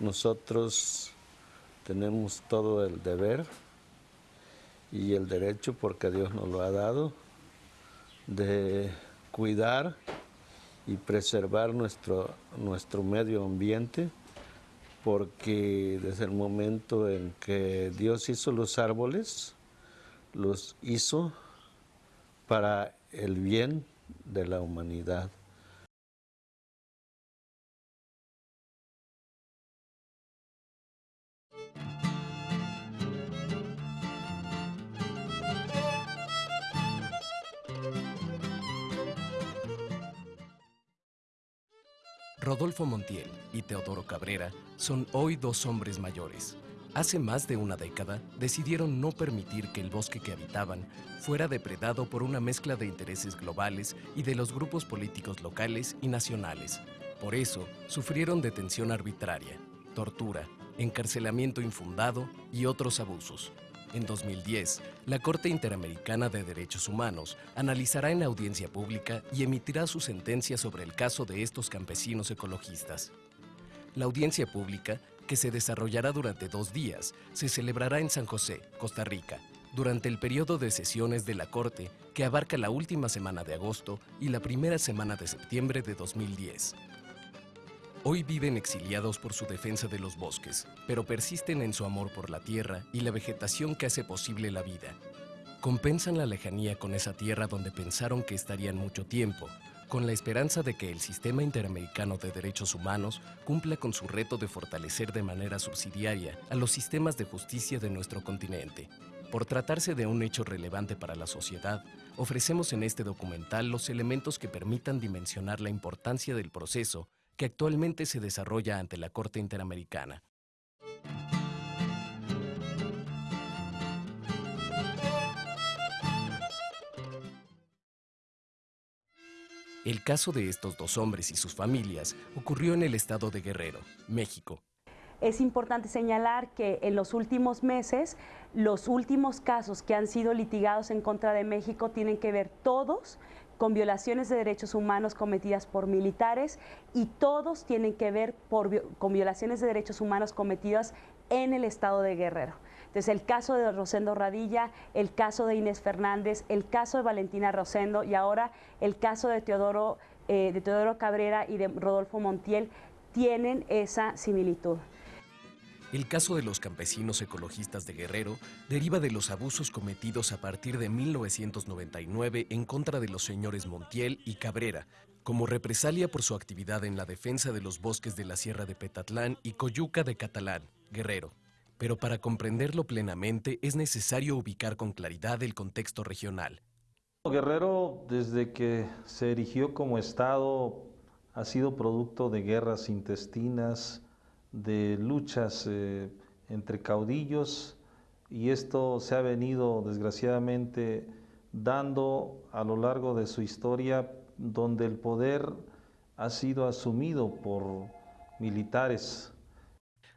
nosotros tenemos todo el deber y el derecho, porque Dios nos lo ha dado, de cuidar y preservar nuestro, nuestro medio ambiente, porque desde el momento en que Dios hizo los árboles, los hizo para el bien de la humanidad. Rodolfo Montiel y Teodoro Cabrera son hoy dos hombres mayores. Hace más de una década decidieron no permitir que el bosque que habitaban fuera depredado por una mezcla de intereses globales y de los grupos políticos locales y nacionales. Por eso, sufrieron detención arbitraria, tortura, encarcelamiento infundado y otros abusos. En 2010, la Corte Interamericana de Derechos Humanos analizará en audiencia pública y emitirá su sentencia sobre el caso de estos campesinos ecologistas. La audiencia pública, que se desarrollará durante dos días, se celebrará en San José, Costa Rica, durante el periodo de sesiones de la Corte que abarca la última semana de agosto y la primera semana de septiembre de 2010. Hoy viven exiliados por su defensa de los bosques, pero persisten en su amor por la tierra y la vegetación que hace posible la vida. Compensan la lejanía con esa tierra donde pensaron que estarían mucho tiempo, con la esperanza de que el Sistema Interamericano de Derechos Humanos cumpla con su reto de fortalecer de manera subsidiaria a los sistemas de justicia de nuestro continente. Por tratarse de un hecho relevante para la sociedad, ofrecemos en este documental los elementos que permitan dimensionar la importancia del proceso que actualmente se desarrolla ante la Corte Interamericana. El caso de estos dos hombres y sus familias ocurrió en el estado de Guerrero, México. Es importante señalar que en los últimos meses, los últimos casos que han sido litigados en contra de México tienen que ver todos con violaciones de derechos humanos cometidas por militares y todos tienen que ver con violaciones de derechos humanos cometidas en el estado de Guerrero. Entonces, el caso de Rosendo Radilla, el caso de Inés Fernández, el caso de Valentina Rosendo y ahora el caso de Teodoro, eh, de Teodoro Cabrera y de Rodolfo Montiel tienen esa similitud. El caso de los campesinos ecologistas de Guerrero deriva de los abusos cometidos a partir de 1999 en contra de los señores Montiel y Cabrera, como represalia por su actividad en la defensa de los bosques de la Sierra de Petatlán y Coyuca de Catalán, Guerrero. Pero para comprenderlo plenamente es necesario ubicar con claridad el contexto regional. Guerrero, desde que se erigió como Estado, ha sido producto de guerras intestinas, de luchas eh, entre caudillos y esto se ha venido desgraciadamente dando a lo largo de su historia donde el poder ha sido asumido por militares.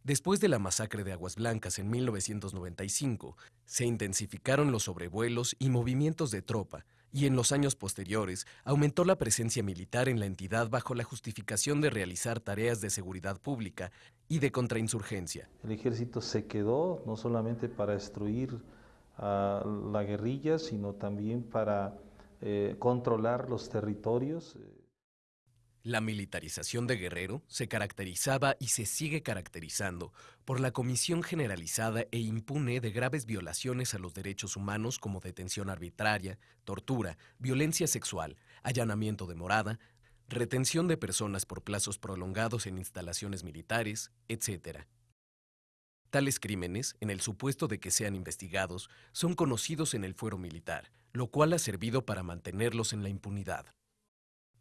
Después de la masacre de Aguas Blancas en 1995, se intensificaron los sobrevuelos y movimientos de tropa, y en los años posteriores aumentó la presencia militar en la entidad bajo la justificación de realizar tareas de seguridad pública y de contrainsurgencia. El ejército se quedó no solamente para destruir a la guerrilla, sino también para eh, controlar los territorios. La militarización de Guerrero se caracterizaba y se sigue caracterizando por la comisión generalizada e impune de graves violaciones a los derechos humanos como detención arbitraria, tortura, violencia sexual, allanamiento de morada, retención de personas por plazos prolongados en instalaciones militares, etc. Tales crímenes, en el supuesto de que sean investigados, son conocidos en el fuero militar, lo cual ha servido para mantenerlos en la impunidad.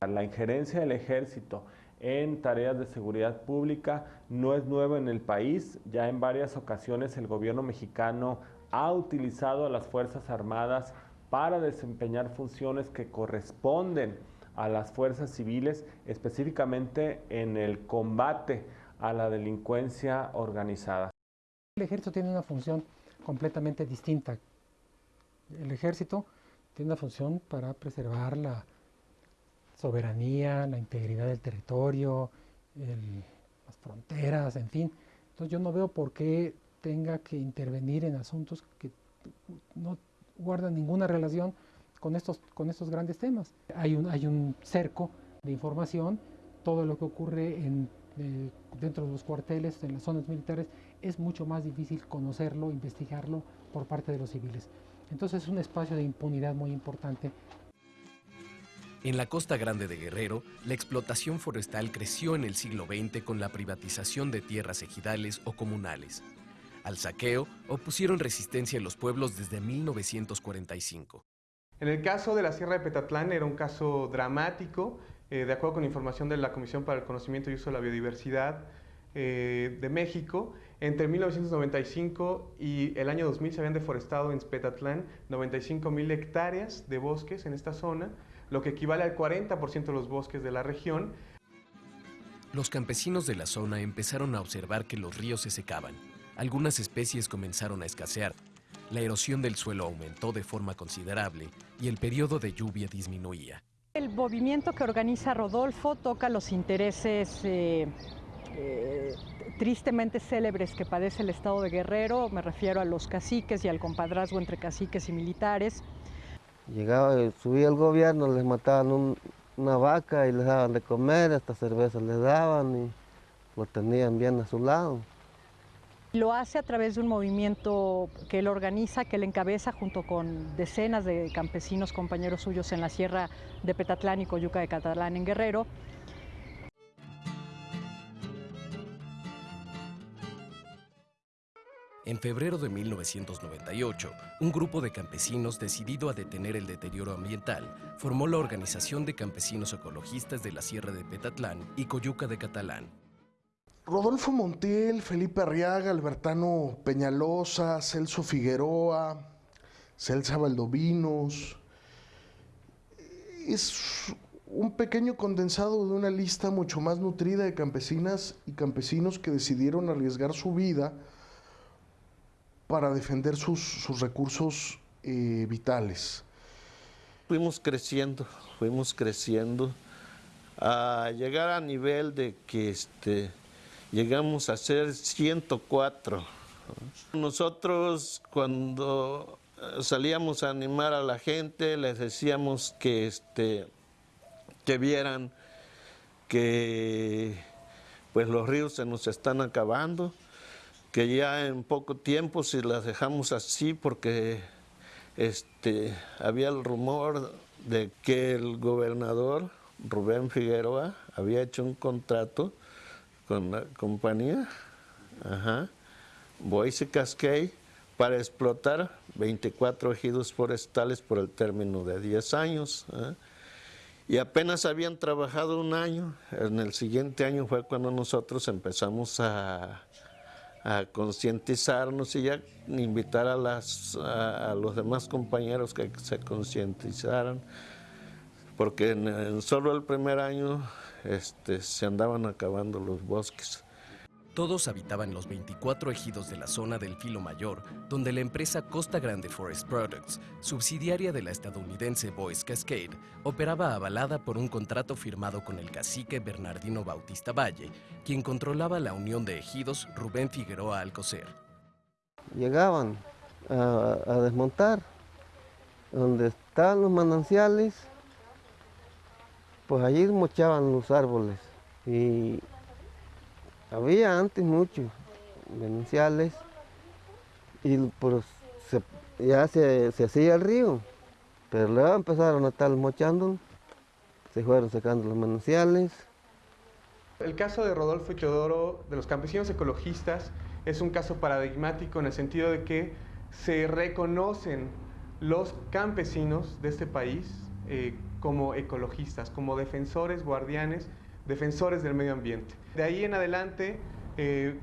La injerencia del ejército en tareas de seguridad pública no es nueva en el país. Ya en varias ocasiones el gobierno mexicano ha utilizado a las Fuerzas Armadas para desempeñar funciones que corresponden a las fuerzas civiles, específicamente en el combate a la delincuencia organizada. El ejército tiene una función completamente distinta. El ejército tiene una función para preservar la soberanía, la integridad del territorio, las fronteras, en fin, Entonces yo no veo por qué tenga que intervenir en asuntos que no guardan ninguna relación con estos, con estos grandes temas. Hay un, hay un cerco de información, todo lo que ocurre en, eh, dentro de los cuarteles, en las zonas militares, es mucho más difícil conocerlo, investigarlo por parte de los civiles. Entonces es un espacio de impunidad muy importante. En la costa grande de Guerrero, la explotación forestal creció en el siglo XX con la privatización de tierras ejidales o comunales. Al saqueo opusieron resistencia en los pueblos desde 1945. En el caso de la Sierra de Petatlán era un caso dramático, eh, de acuerdo con información de la Comisión para el Conocimiento y Uso de la Biodiversidad eh, de México, entre 1995 y el año 2000 se habían deforestado en Petatlán 95 mil hectáreas de bosques en esta zona, lo que equivale al 40% de los bosques de la región. Los campesinos de la zona empezaron a observar que los ríos se secaban algunas especies comenzaron a escasear, la erosión del suelo aumentó de forma considerable y el periodo de lluvia disminuía. El movimiento que organiza Rodolfo toca los intereses eh, eh, tristemente célebres que padece el Estado de Guerrero, me refiero a los caciques y al compadrazgo entre caciques y militares. Llegaba, subía el gobierno, les mataban una vaca y les daban de comer, hasta cerveza les daban y lo tenían bien a su lado. Lo hace a través de un movimiento que él organiza, que él encabeza junto con decenas de campesinos, compañeros suyos en la sierra de Petatlán y Coyuca de Catalán en Guerrero. En febrero de 1998, un grupo de campesinos decidido a detener el deterioro ambiental formó la Organización de Campesinos Ecologistas de la Sierra de Petatlán y Coyuca de Catalán. Rodolfo Montiel, Felipe Arriaga, Albertano Peñalosa, Celso Figueroa, Celsa Valdovinos. Es un pequeño condensado de una lista mucho más nutrida de campesinas y campesinos que decidieron arriesgar su vida para defender sus, recursos eh, vitales. Fuimos creciendo, fuimos creciendo a llegar a nivel de que este, llegamos a ser 104. Nosotros cuando eh, salíamos a animar a la gente, les decíamos que, este, que vieran que pues los ríos se nos están acabando, que ya en poco tiempo si las dejamos así porque este, había el rumor de que el gobernador Rubén Figueroa había hecho un contrato con la compañía, ajá, Boise Cascade, para explotar 24 ejidos forestales por el término de 10 años. ¿eh? Y apenas habían trabajado un año, en el siguiente año fue cuando nosotros empezamos a, a concientizarnos y ya invitar a, las, a, los demás compañeros que se concientizaran, porque en solo el primer año este, se andaban acabando los bosques. Todos habitaban los 24 ejidos de la zona del Filo Mayor, donde la empresa Costa Grande Forest Products, subsidiaria de la estadounidense Boys Cascade, operaba avalada por un contrato firmado con el cacique Bernardino Bautista Valle, quien controlaba la unión de ejidos Rubén Figueroa Alcocer. Llegaban a, desmontar donde estaban los mananciales pues allí mochaban los árboles y había antes muchos denunciales y pues ya se, hacía el río, pero luego empezaron a estar mochando, se fueron sacando los manantiales. El caso de Rodolfo y Teodoro, de los campesinos ecologistas, es un caso paradigmático en el sentido de que se reconocen los campesinos de este país eh, como ecologistas, como defensores, guardianes, defensores del medio ambiente. De ahí en adelante eh,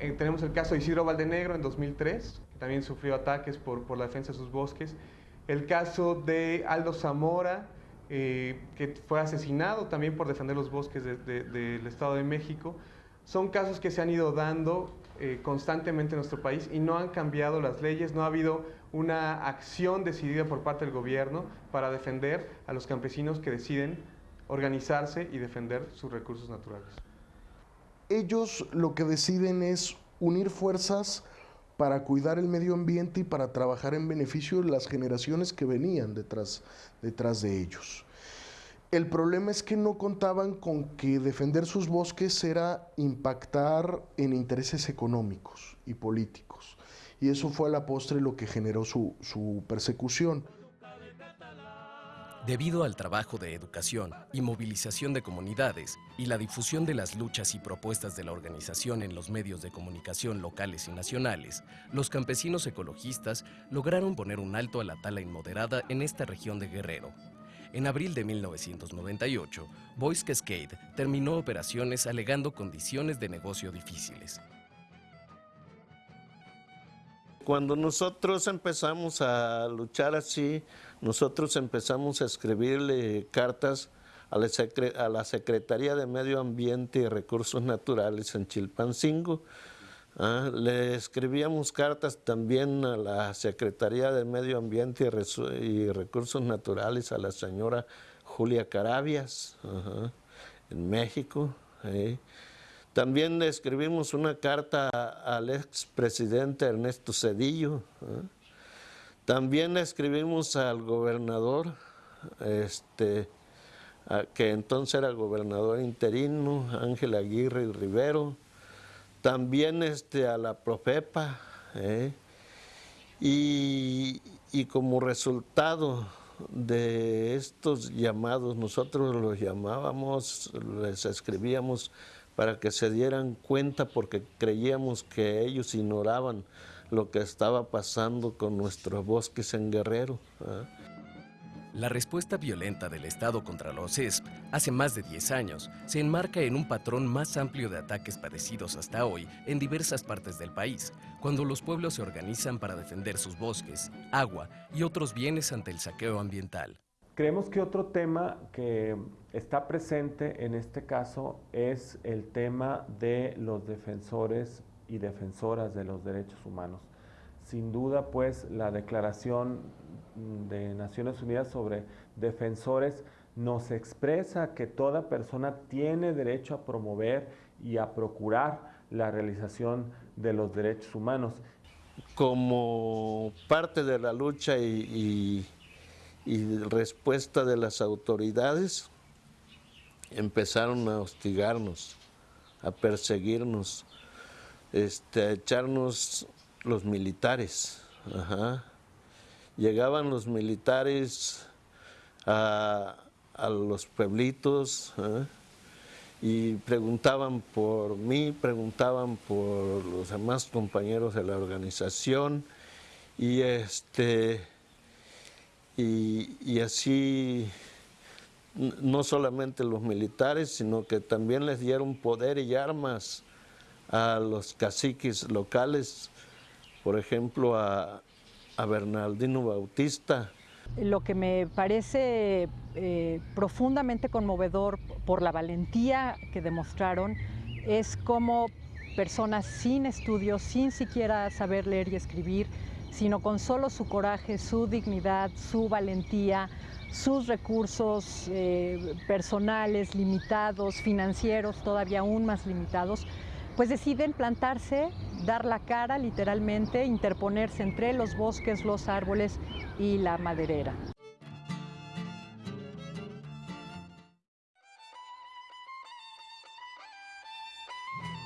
eh, tenemos el caso de Isidro Valdenegro en 2003, que también sufrió ataques por, por la defensa de sus bosques. El caso de Aldo Zamora, eh, que fue asesinado también por defender los bosques del Estado de México. Son casos que se han ido dando constantemente en nuestro país y no han cambiado las leyes, no ha habido una acción decidida por parte del gobierno para defender a los campesinos que deciden organizarse y defender sus recursos naturales. Ellos lo que deciden es unir fuerzas para cuidar el medio ambiente y para trabajar en beneficio de las generaciones que venían detrás, detrás de ellos. El problema es que no contaban con que defender sus bosques era impactar en intereses económicos y políticos. Y eso fue a la postre lo que generó su, su persecución. Debido al trabajo de educación y movilización de comunidades y la difusión de las luchas y propuestas de la organización en los medios de comunicación locales y nacionales, los campesinos ecologistas lograron poner un alto a la tala inmoderada en esta región de Guerrero. En abril de 1998, Boys Cascade terminó operaciones alegando condiciones de negocio difíciles. Cuando nosotros empezamos a luchar así, nosotros empezamos a escribirle cartas a la, Secretaría de Medio Ambiente y Recursos Naturales en Chilpancingo. Ah, le escribíamos cartas también a la Secretaría de Medio Ambiente y, Recursos Naturales, a la señora Julia Carabias, en México. También le escribimos una carta al expresidente Ernesto Cedillo. También le escribimos al gobernador, este, que entonces era gobernador interino, Ángel Aguirre Rivero. También este, a la Profepa. ¿eh? Y, y como resultado de estos llamados, nosotros los llamábamos, les escribíamos para que se dieran cuenta porque creíamos que ellos ignoraban lo que estaba pasando con nuestros bosques en Guerrero. La respuesta violenta del Estado contra los ESP hace más de 10 años se enmarca en un patrón más amplio de ataques padecidos hasta hoy en diversas partes del país, cuando los pueblos se organizan para defender sus bosques, agua y otros bienes ante el saqueo ambiental. Creemos que otro tema que está presente en este caso es el tema de los defensores y defensoras de los derechos humanos. Sin duda, pues, la Declaración de Naciones Unidas sobre Defensores nos expresa que toda persona tiene derecho a promover y a procurar la realización de los derechos humanos. Como parte de la lucha y, y respuesta de las autoridades empezaron a hostigarnos, a perseguirnos, este, a echarnos los militares. Llegaban los militares a, los pueblitos y preguntaban por mí, preguntaban por los demás compañeros de la organización y este y, así no solamente los militares, sino que también les dieron poder y armas a los caciques locales, por ejemplo a, Bernardino Bautista. Lo que me parece eh, profundamente conmovedor por la valentía que demostraron es cómo personas sin estudios, sin siquiera saber leer y escribir, sino con solo su coraje, su dignidad, su valentía, sus recursos eh, personales limitados, financieros todavía aún más limitados, pues deciden plantarse, dar la cara literalmente, interponerse entre los bosques, los árboles y la maderera.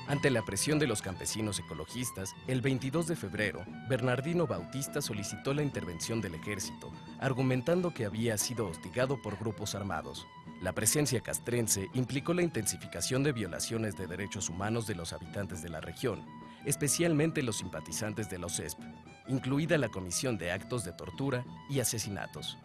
Ante la presión de los campesinos ecologistas, el 22 de febrero, Bernardino Bautista solicitó la intervención del ejército, argumentando que había sido hostigado por grupos armados. La presencia castrense implicó la intensificación de violaciones de derechos humanos de los habitantes de la región, especialmente los simpatizantes de los ESP, incluida la comisión de actos de tortura y asesinatos.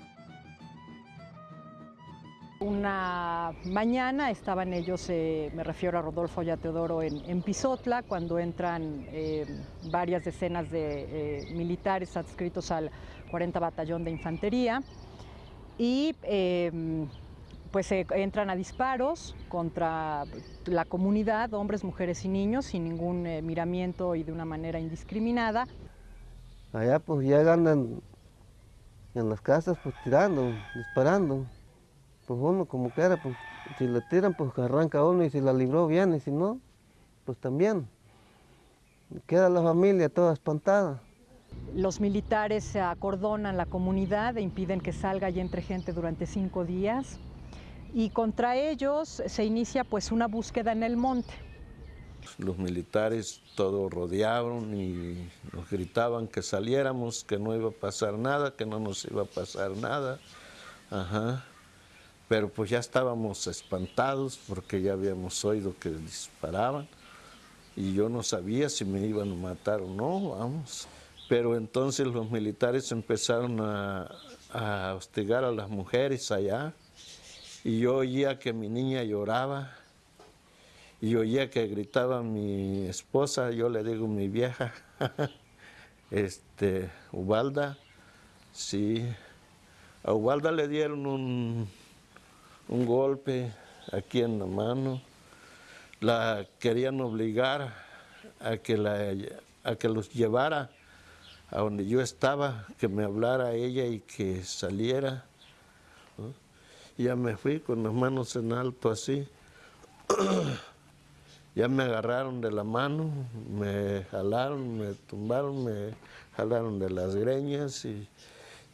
Una mañana estaban ellos, eh, me refiero a Rodolfo y a Teodoro, en, Pisotla, cuando entran eh, varias decenas de eh, militares adscritos al 40 Batallón de Infantería y em, pues entran a disparos contra la comunidad, hombres, mujeres y niños, sin ningún miramiento y de una manera indiscriminada. Allá pues llegan en las casas pues tirando, disparando pues uno como quiera, pues si le tiran, pues arranca uno y si la libró bien y si no, pues también. Queda la familia toda espantada. Los militares acordonan la comunidad e impiden que salga y entre gente durante cinco días. Y contra ellos se inicia pues una búsqueda en el monte. Los militares todos rodearon y nos gritaban que saliéramos, que no iba a pasar nada, que no nos iba a pasar nada. Ajá. Pero pues ya estábamos espantados porque ya habíamos oído que disparaban y yo no sabía si me iban a matar o no, vamos. Pero entonces los militares empezaron a, a hostigar a las mujeres allá y yo oía que mi niña lloraba y oía que gritaba mi esposa, yo le digo mi vieja, este, Ubalda, sí, a Ubalda le dieron un, un golpe aquí en la mano, la querían obligar a que, la, a que los llevara a donde yo estaba, que me hablara ella y que saliera. Ya me fui con las manos en alto así. ya me agarraron de la mano, me jalaron, me tumbaron, me jalaron de las greñas y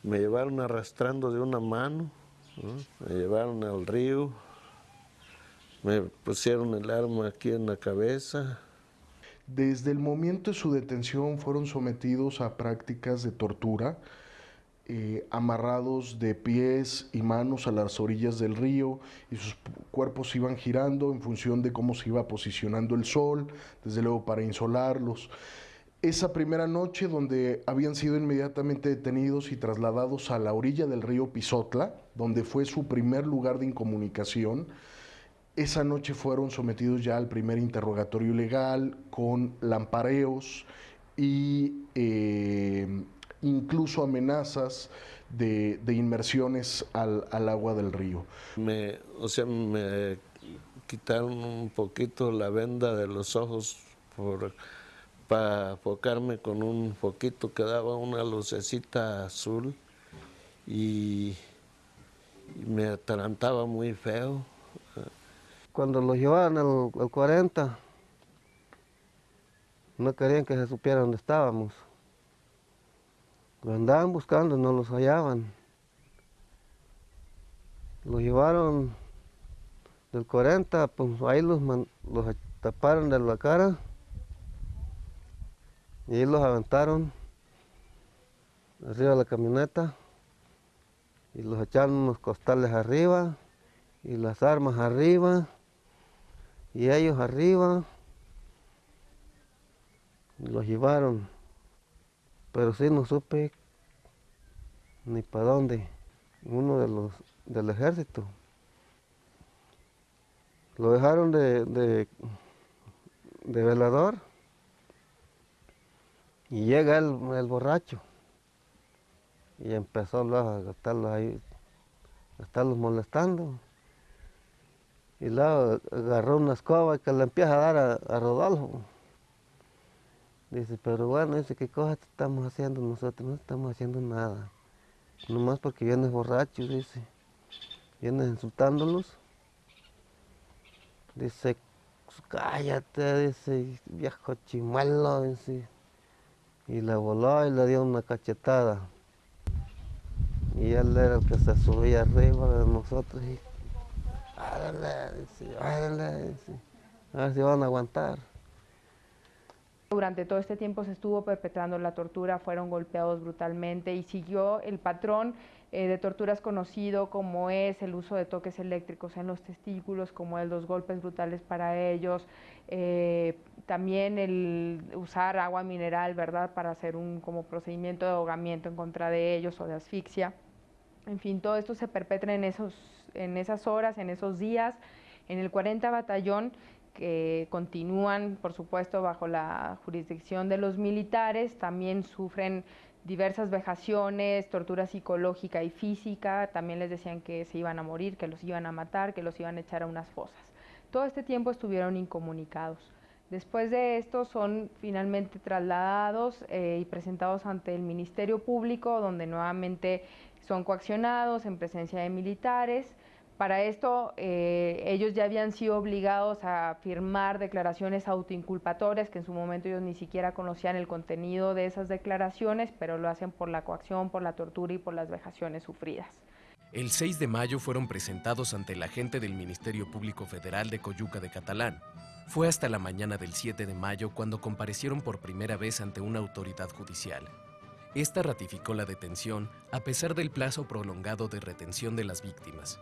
me llevaron arrastrando de una mano, me llevaron al río, me pusieron el arma aquí en la cabeza. Desde el momento de su detención fueron sometidos a prácticas de tortura, eh, amarrados de pies y manos a las orillas del río y sus cuerpos iban girando en función de cómo se iba posicionando el sol, desde luego para insolarlos. Esa primera noche donde habían sido inmediatamente detenidos y trasladados a la orilla del río Pisotla, donde fue su primer lugar de incomunicación, esa noche fueron sometidos ya al primer interrogatorio legal con lampareos y eh, incluso amenazas de, inmersiones al, agua del río. Me, o sea, me quitaron un poquito la venda de los ojos para enfocarme con un foquito que daba una lucecita azul y, me atarantaba muy feo. Cuando los llevaban al 40, no querían que se supiera dónde estábamos. Lo andaban buscando, no los hallaban. Los llevaron del 40, pues ahí los, los taparon de la cara y ahí los aventaron arriba de la camioneta y los echaron unos costales arriba y las armas arriba y ellos arriba y los llevaron pero sí no supe ni para dónde. Uno de los del ejército. Lo dejaron de, de, velador y llega el, borracho y empezó a estarlos ahí, a estarlos molestando. Y luego agarró una escoba que le empieza a dar a Rodolfo. Dice, pero bueno, dice, ¿qué cosas estamos haciendo nosotros? No estamos haciendo nada. Nomás porque vienes borracho, dice. Vienes insultándolos. Dice, cállate, dice, viejo chimuelo, dice. Y le voló y le dio una cachetada. Y él era el que se subía arriba de nosotros y, árale, árale, a ver si van a aguantar. Durante todo este tiempo se estuvo perpetrando la tortura, fueron golpeados brutalmente y siguió el patrón eh, de torturas conocido como es el uso de toques eléctricos en los testículos, como los golpes brutales para ellos, eh, también el usar agua mineral, ¿verdad?, para hacer un como procedimiento de ahogamiento en contra de ellos o de asfixia. En fin, todo esto se perpetra en, esos, en esas horas, en esos días. En el 40 Batallón que continúan, por supuesto, bajo la jurisdicción de los militares, también sufren diversas vejaciones, tortura psicológica y física, también les decían que se iban a morir, que los iban a matar, que los iban a echar a unas fosas. Todo este tiempo estuvieron incomunicados. Después de esto son finalmente trasladados eh, y presentados ante el Ministerio Público, donde nuevamente son coaccionados en presencia de militares Para esto, eh, ellos ya habían sido obligados a firmar declaraciones autoinculpatorias, que en su momento ellos ni siquiera conocían el contenido de esas declaraciones, pero lo hacen por la coacción, por la tortura y por las vejaciones sufridas. El 6 de mayo fueron presentados ante el agente del Ministerio Público Federal de Coyuca de Catalán. Fue hasta la mañana del 7 de mayo cuando comparecieron por primera vez ante una autoridad judicial. Esta ratificó la detención a pesar del plazo prolongado de retención de las víctimas.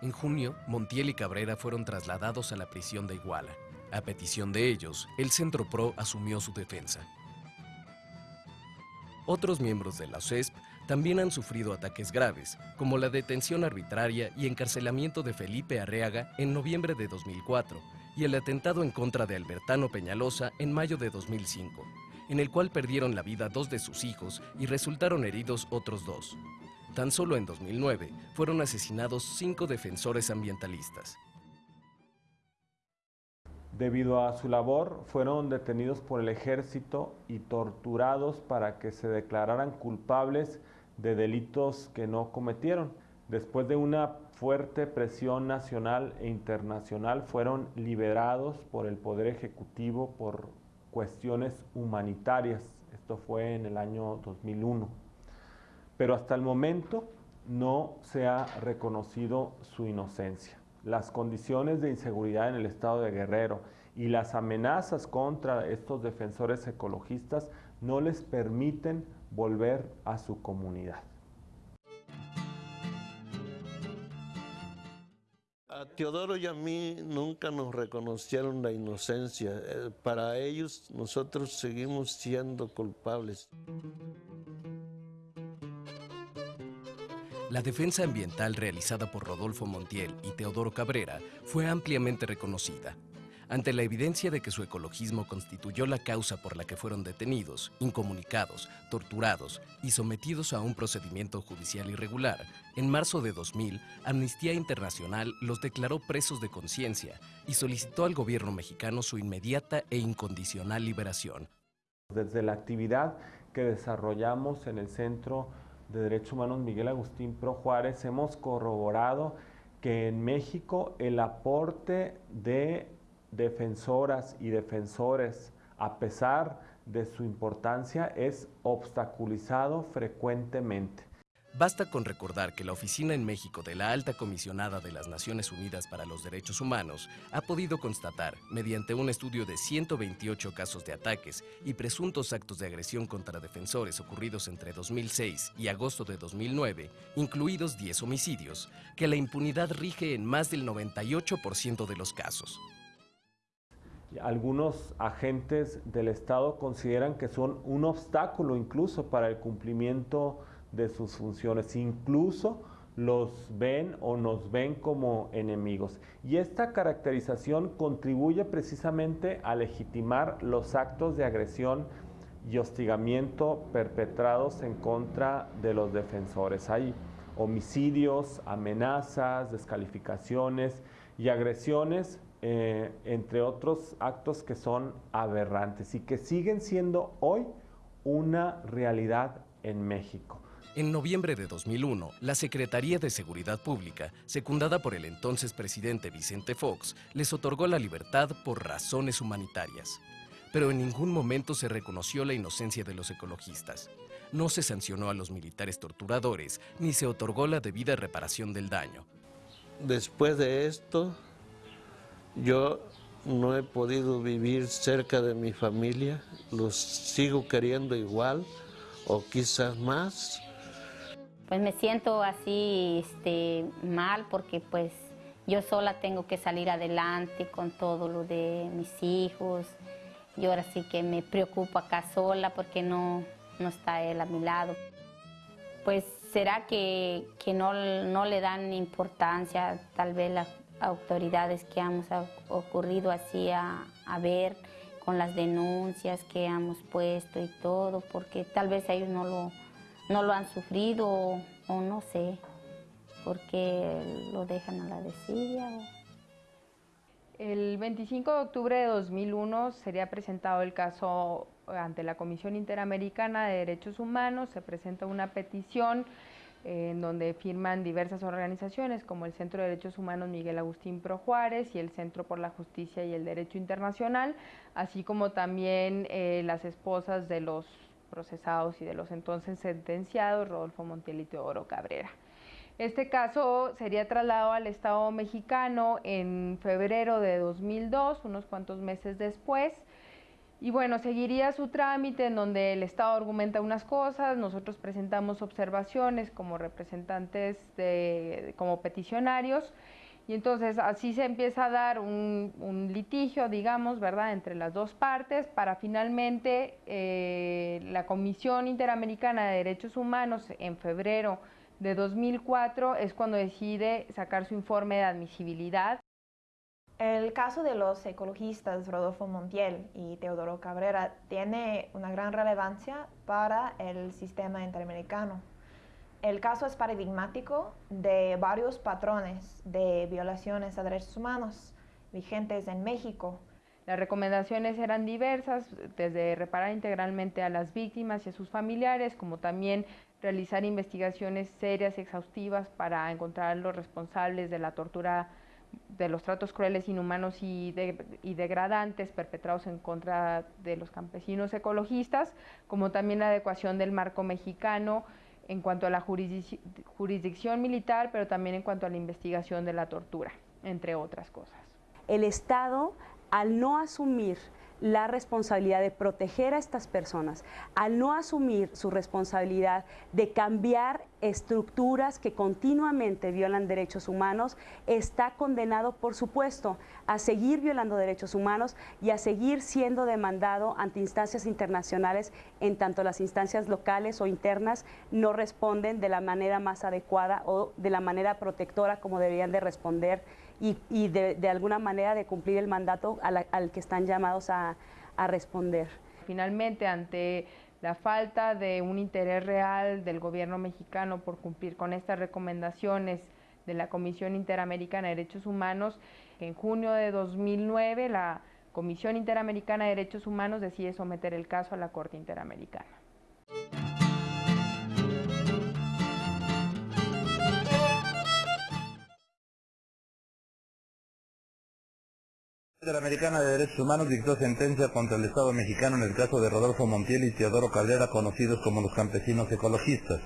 En junio, Montiel y Cabrera fueron trasladados a la prisión de Iguala. A petición de ellos, el Centro PRO asumió su defensa. Otros miembros de la OCESP también han sufrido ataques graves, como la detención arbitraria y encarcelamiento de Felipe Arreaga en noviembre de 2004 y el atentado en contra de Albertano Peñalosa en mayo de 2005, en el cual perdieron la vida dos de sus hijos y resultaron heridos otros dos. Tan solo en 2009 fueron asesinados cinco defensores ambientalistas. Debido a su labor, fueron detenidos por el ejército y torturados para que se declararan culpables de delitos que no cometieron. Después de una fuerte presión nacional e internacional, fueron liberados por el Poder Ejecutivo por cuestiones humanitarias. Esto fue en el año 2001 pero hasta el momento no se ha reconocido su inocencia. Las condiciones de inseguridad en el estado de Guerrero y las amenazas contra estos defensores ecologistas no les permiten volver a su comunidad. A Teodoro y a mí nunca nos reconocieron la inocencia. Eh, para ellos nosotros seguimos siendo culpables. La defensa ambiental realizada por Rodolfo Montiel y Teodoro Cabrera fue ampliamente reconocida. Ante la evidencia de que su ecologismo constituyó la causa por la que fueron detenidos, incomunicados, torturados y sometidos a un procedimiento judicial irregular, en marzo de 2000, Amnistía Internacional los declaró presos de conciencia y solicitó al gobierno mexicano su inmediata e incondicional liberación. Desde la actividad que desarrollamos en el Centro de Derechos Humanos Miguel Agustín Pro Juárez hemos corroborado que en México el aporte de defensoras y defensores, a pesar de su importancia, es obstaculizado frecuentemente. Basta con recordar que la oficina en México de la Alta Comisionada de las Naciones Unidas para los Derechos Humanos ha podido constatar, mediante un estudio de 128 casos de ataques y presuntos actos de agresión contra defensores ocurridos entre 2006 y agosto de 2009, incluidos 10 homicidios, que la impunidad rige en más del 98% de los casos. Algunos agentes del Estado consideran que son un obstáculo incluso para el cumplimiento de sus funciones, incluso los ven o nos ven como enemigos. Y esta caracterización contribuye precisamente a legitimar los actos de agresión y hostigamiento perpetrados en contra de los defensores. Hay homicidios, amenazas, descalificaciones y agresiones, eh, entre otros actos que son aberrantes y que siguen siendo hoy una realidad en México. En noviembre de 2001, la Secretaría de Seguridad Pública, secundada por el entonces presidente Vicente Fox, les otorgó la libertad por razones humanitarias. Pero en ningún momento se reconoció la inocencia de los ecologistas. No se sancionó a los militares torturadores, ni se otorgó la debida reparación del daño. Después de esto, yo no he podido vivir cerca de mi familia, los sigo queriendo igual o quizás más pues me siento así este, mal porque pues yo sola tengo que salir adelante con todo lo de mis hijos. Yo ahora sí que me preocupo acá sola porque no, no está él a mi lado. Pues será que, no, no, le dan importancia tal vez las autoridades que hemos ocurrido así a, a ver con las denuncias que hemos puesto y todo, porque tal vez ellos no lo no lo han sufrido o, no sé, porque lo dejan a la desidia. El 25 de octubre de 2001 sería presentado el caso ante la Comisión Interamericana de Derechos Humanos, se presenta una petición en donde firman diversas organizaciones como el Centro de Derechos Humanos Miguel Agustín Pro Juárez y el Centro por la Justicia y el Derecho Internacional, así como también eh, las esposas de los procesados y de los entonces sentenciados, Rodolfo Montiel y Teodoro Cabrera. Este caso sería trasladado al Estado mexicano en febrero de 2002, unos cuantos meses después, y bueno, seguiría su trámite en donde el Estado argumenta unas cosas, nosotros presentamos observaciones como representantes, de, como peticionarios, y entonces así se empieza a dar un, litigio, digamos, ¿verdad?, entre las dos partes para finalmente eh, la Comisión Interamericana de Derechos Humanos en febrero de 2004 es cuando decide sacar su informe de admisibilidad. El caso de los ecologistas Rodolfo Montiel y Teodoro Cabrera tiene una gran relevancia para el sistema interamericano. El caso es paradigmático de varios patrones de violaciones a derechos humanos vigentes en México. Las recomendaciones eran diversas, desde reparar integralmente a las víctimas y a sus familiares, como también realizar investigaciones serias y exhaustivas para encontrar los responsables de la tortura de los tratos crueles, inhumanos y, degradantes perpetrados en contra de los campesinos ecologistas, como también la adecuación del marco mexicano en cuanto a la jurisdicción militar, pero también en cuanto a la investigación de la tortura, entre otras cosas. El Estado, al no asumir la responsabilidad de proteger a estas personas, al no asumir su responsabilidad de cambiar estructuras que continuamente violan derechos humanos, está condenado, por supuesto, a seguir violando derechos humanos y a seguir siendo demandado ante instancias internacionales en tanto las instancias locales o internas no responden de la manera más adecuada o de la manera protectora como deberían de responder y, de, alguna manera de cumplir el mandato al que están llamados a, a responder. Finalmente, ante la falta de un interés real del gobierno mexicano por cumplir con estas recomendaciones de la Comisión Interamericana de Derechos Humanos, en junio de 2009 la Comisión Interamericana de Derechos Humanos decide someter el caso a la Corte Interamericana. Interamericana de Derechos Humanos dictó sentencia contra el Estado mexicano en el caso de Rodolfo Montiel y Teodoro Caldera, conocidos como los campesinos ecologistas.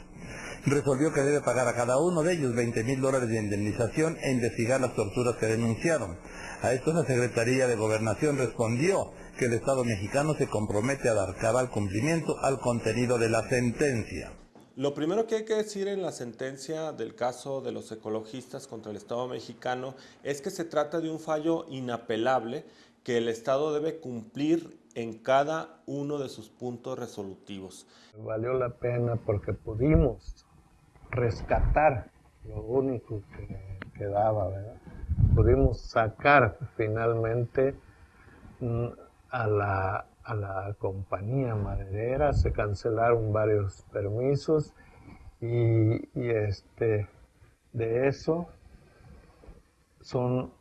Resolvió que debe pagar a cada uno de ellos 20 mil dólares de indemnización e investigar las torturas que denunciaron. A esto la Secretaría de Gobernación respondió que el Estado mexicano se compromete a dar cabal cumplimiento al contenido de la sentencia. Lo primero que hay que decir en la sentencia del caso de los ecologistas contra el Estado mexicano es que se trata de un fallo inapelable que el Estado debe cumplir en cada uno de sus puntos resolutivos. Valió la pena porque pudimos rescatar lo único que quedaba, ¿verdad? Pudimos sacar finalmente mm, a la a la compañía maderera, se cancelaron varios permisos y, este, de eso son,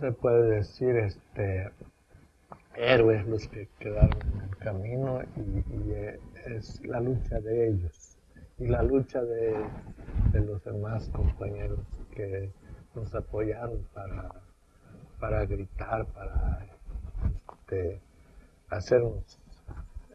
se puede decir, este, héroes los que quedaron en el camino y, es la lucha de ellos y la lucha de, los demás compañeros que nos apoyaron para, para gritar, para este, hacernos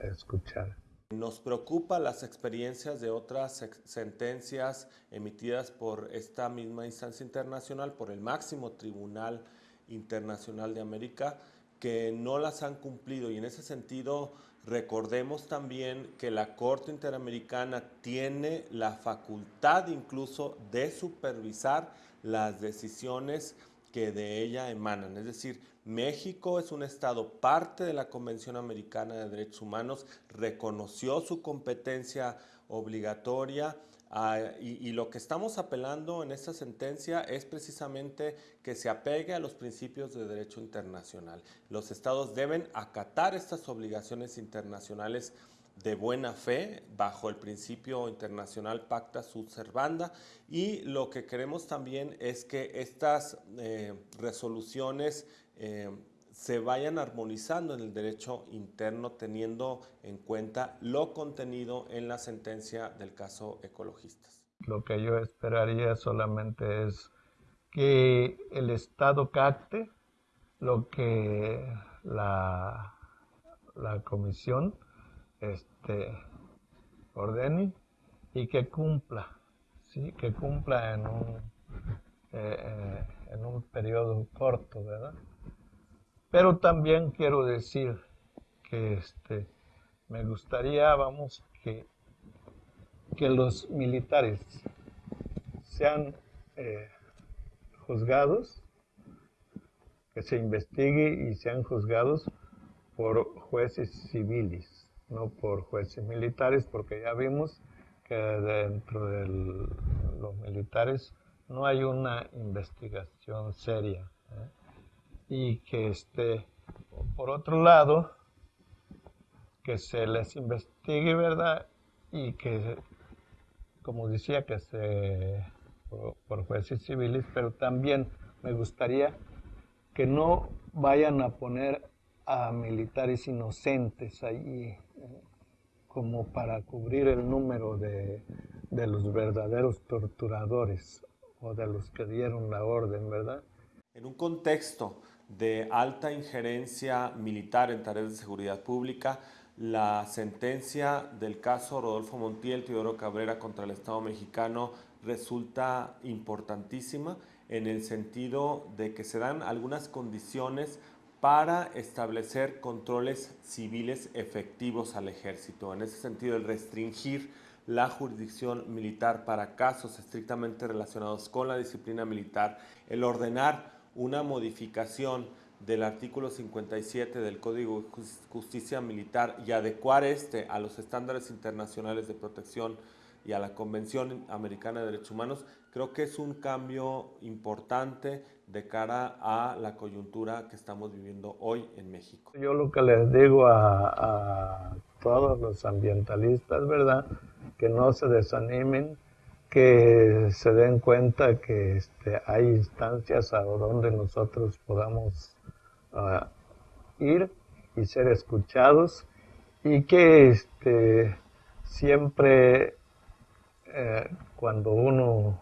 escuchar. Nos preocupa las experiencias de otras sentencias emitidas por esta misma instancia internacional, por el máximo tribunal internacional de América, que no las han cumplido. Y en ese sentido, recordemos también que la Corte Interamericana tiene la facultad incluso de supervisar las decisiones que de ella emanan. Es decir, México es un Estado parte de la Convención Americana de Derechos Humanos, reconoció su competencia obligatoria ah, y, lo que estamos apelando en esta sentencia es precisamente que se apegue a los principios de derecho internacional. Los Estados deben acatar estas obligaciones internacionales de buena fe bajo el principio internacional Pacta Sud Servanda y lo que queremos también es que estas eh, resoluciones eh, se vayan armonizando en el derecho interno teniendo en cuenta lo contenido en la sentencia del caso ecologistas. lo que yo esperaría solamente es que el Estado capte lo que la, la comisión este, ordene y que cumpla, ¿sí? que cumpla en un, eh, eh, en un periodo corto, ¿verdad? Pero también quiero decir que este, me gustaría, vamos, que, que los militares sean eh, juzgados, que se investigue y sean juzgados por jueces civiles, no por jueces militares, porque ya vimos que dentro de los militares no hay una investigación seria. Y que este, por otro lado, que se les investigue, ¿verdad? Y que, como decía, que se por, jueces civiles, pero también me gustaría que no vayan a poner a militares inocentes eh, como para cubrir el número de, de los verdaderos torturadores o de los que dieron la orden, ¿verdad? En un contexto de alta injerencia militar en tareas de seguridad pública, la sentencia del caso Rodolfo Montiel, Teodoro Cabrera contra el Estado mexicano resulta importantísima en el sentido de que se dan algunas condiciones para establecer controles civiles efectivos al ejército. En ese sentido, el restringir la jurisdicción militar para casos estrictamente relacionados con la disciplina militar, el ordenar una modificación del artículo 57 del Código de Justicia Militar y adecuar este a los estándares internacionales de protección y a la Convención Americana de Derechos Humanos, creo que es un cambio importante de cara a la coyuntura que estamos viviendo hoy en México. Yo lo que les digo a, todos los ambientalistas, ¿verdad? Que no se desanimen, que se den cuenta que este, hay instancias a donde nosotros podamos ah, ir y ser escuchados y que este, siempre eh, cuando uno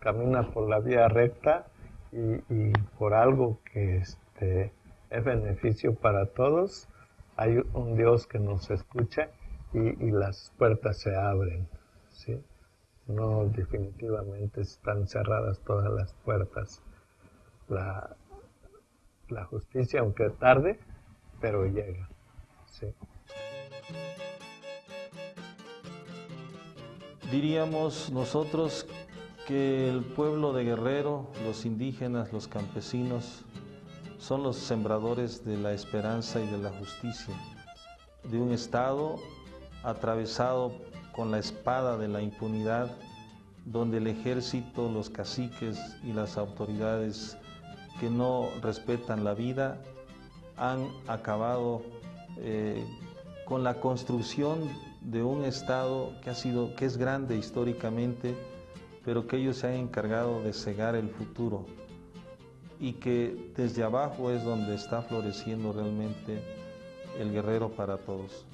camina por la vía recta y, por algo que este, es beneficio para todos, hay un Dios que nos escucha y, las puertas se abren. ¿sí? No definitivamente están cerradas todas las puertas. La, la justicia, aunque tarde, pero llega. ¿sí? Diríamos nosotros que el pueblo de Guerrero, los indígenas, los campesinos, son los sembradores de la esperanza y de la justicia, de un Estado atravesado con la espada de la impunidad, donde el ejército, los caciques y las autoridades que no respetan la vida han acabado eh, con la construcción de un Estado que, ha sido, que es grande históricamente, pero que ellos se han encargado de cegar el futuro y que desde abajo es donde está floreciendo realmente el guerrero para todos.